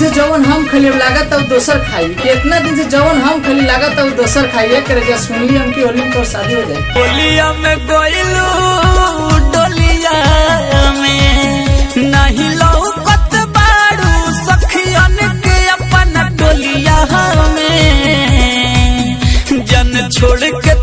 से जवन हम खली लागत अब दोसर खाई। कितना दिन से जवन हम खली लागत अब दोसर खाई। एक करे जा सुनली हम की होली में तोर शादी हो जाए। डोलिया में गोइलू, डोलिया में। नहीं लौकत बाड़ू, सखियन के अपन डोलिया में। जन छोड़ के